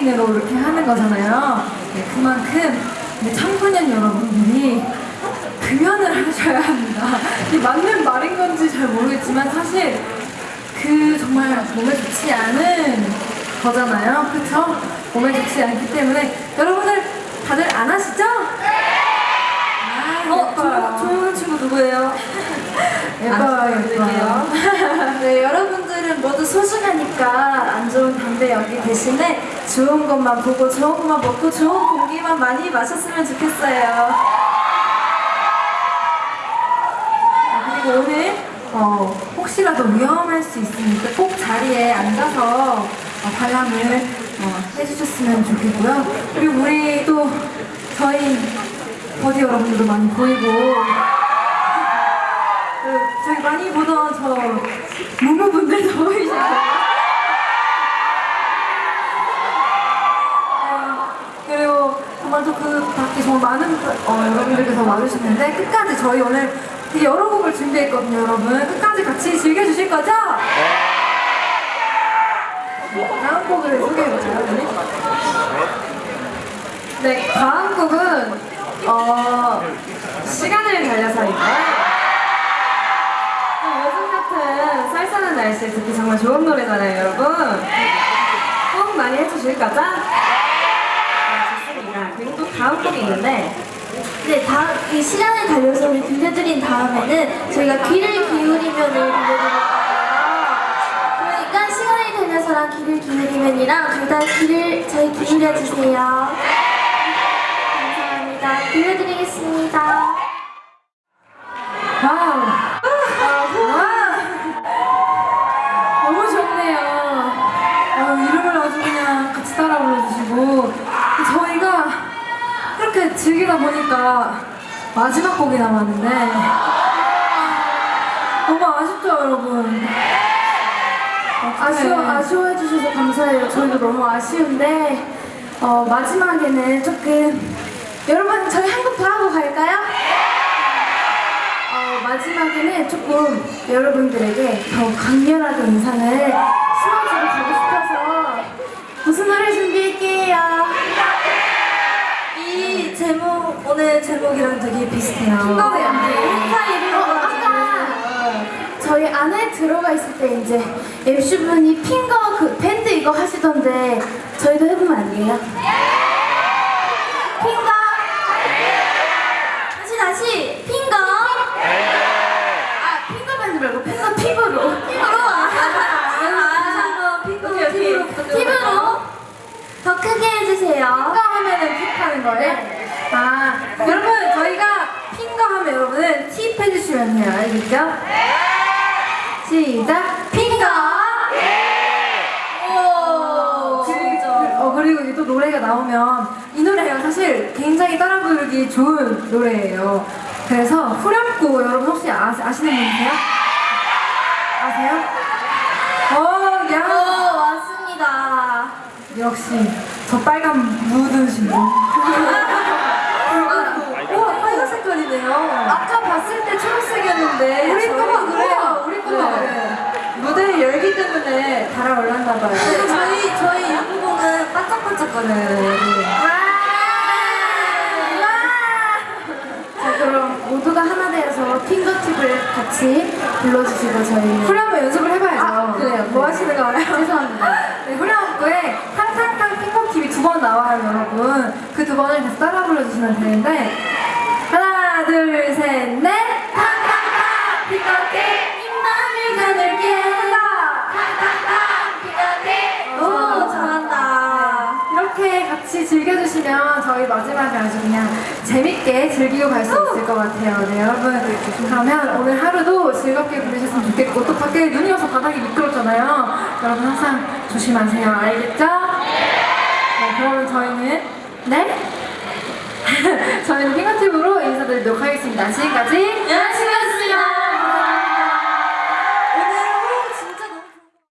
개개인으로 이렇게 하는 거잖아요. 네, 그만큼 네, 청소년 여러분들이 금연을 하셔야 합니다. 이게 맞는 말인 건지 잘 모르겠지만 사실 그 정말 몸에 좋지 않은 거잖아요. 그쵸? 몸에 좋지 않기 때문에 여러분들 다들 안 하시죠? 아, 어, 예뻐요. 조용한 친구 누구예요? 예뻐요, 예뻐요. 네, 여러분들은 모두 소중하니까 안 좋은 담배 연기 대신에 좋은 것만 보고 좋은 것만 먹고 좋은 공기만 많이 마셨으면 좋겠어요. 아, 그리고 오늘 어, 혹시라도 위험할 수 있으니까 꼭 자리에 앉아서 어, 관람을 어, 해주셨으면 좋겠고요. 그리고 우리 또 저희 버디 여러분들도 많이 보이고 그, 저희 많이 보던 저 무무분들도 보이시고 어, 그리고 정말 또그 밖에 정말 많은 어, 여러분들께서 와주셨는데 끝까지 저희 오늘 되게 여러 곡을 준비했거든요 여러분 끝까지 같이 즐겨주실 거죠? 다음 곡을 소개해볼까요? 네, 다음 곡은 어, 시간을 달려서인가요? 어, 같은 쌀쌀한 날씨에 듣기 정말 좋은 노래잖아요, 여러분. 꼭 많이 해주실 거죠? 다음 곡이 있는데 네, 다음 이 시간을 달려서를 들려드린 다음에는 저희가 귀를 기울이면을 들려드릴 거예요. 그러니까 시간을 달려서랑 귀를 기울이면이랑 둘 다 귀를 저희 기울여 주세요. 감사합니다. 들려드리겠습니다. 너무 좋네요 어, 이름을 아주 그냥 같이 따라 불러주시고 저희가 이렇게 즐기다 보니까 마지막 곡이 남았는데 너무 아쉽죠 여러분 아쉬워, 아쉬워해 주셔서 감사해요. 저희도 너무 아쉬운데 어, 마지막에는 조금 여러분 저희 한곡더 하고 갈까요? 어, 마지막에는 조금 여러분들에게 더 강렬하게 인상을 심어주고 가고 싶어서 무슨 노래 준비할게요? 오늘 제목이랑 되게 비슷해요. 어, 아까 저희 안에 들어가 있을 때 이제 MC분이 핑거 그 밴드 이거 하시던데 저희도 해보면 안 돼요? 핑거 다시 다시 핑거 아 핑거 밴드 말고 핑거 팁으로 팁으로 아, 핑거 팁으로 팁으로 더 크게 해주세요 핑거 하면은 팁 하는 거예요? 아 여러분 저희가 핑거 하면 여러분은 팁 해주시면 돼요 알겠죠? 시작 핑거 오, 그리고, 어, 그리고 또 노래가 나오면 이 노래가 사실 굉장히 따라 부르기 좋은 노래예요. 그래서 후렴구 여러분 혹시 아, 아시는 분 계세요? 아세요? 어, 오야 왔습니다 역시 저 빨간 묻으신 분. 색깔이네요. 아까 봤을 때 초록색이었는데 우리 저희 그래요. 우리 거가 네. 그래. 무대의 열기 때문에 달아올랐나 봐요. 네, 저희 저희 유부곡은 반짝반짝거려요. 자 그럼 모두가 하나 되어서 핑거팁을 같이 불러주시고 저희 후렴 한번 연습을 해봐야죠. 아, 그래요. 뭐 하시는 거예요? 죄송합니다. 네, 후렴구에 탕탕탕 핑퐁팁이 두 번 나와요, 여러분. 그 두 번을 계속 따라 불러주시면 되는데 셋, 넷 탕탕탕 핑퐁팁 입만을 가늘게 탕탕탕 핑퐁팁 오, 잘한다. 이렇게 같이 즐겨주시면 저희 마지막에 아주 그냥 재밌게 즐기고 갈 수 있을 것 같아요. 네, 여러분. 그러면 오늘 하루도 즐겁게 보내셨으면 좋겠고, 또 밖에 눈이 와서 바닥이 미끄럽잖아요. 여러분 항상 조심하세요. 알겠죠? 네, 그러면 저희는, 네? 저희는 핑거팁으로 인사드리도록 하겠습니다. 지금까지 연습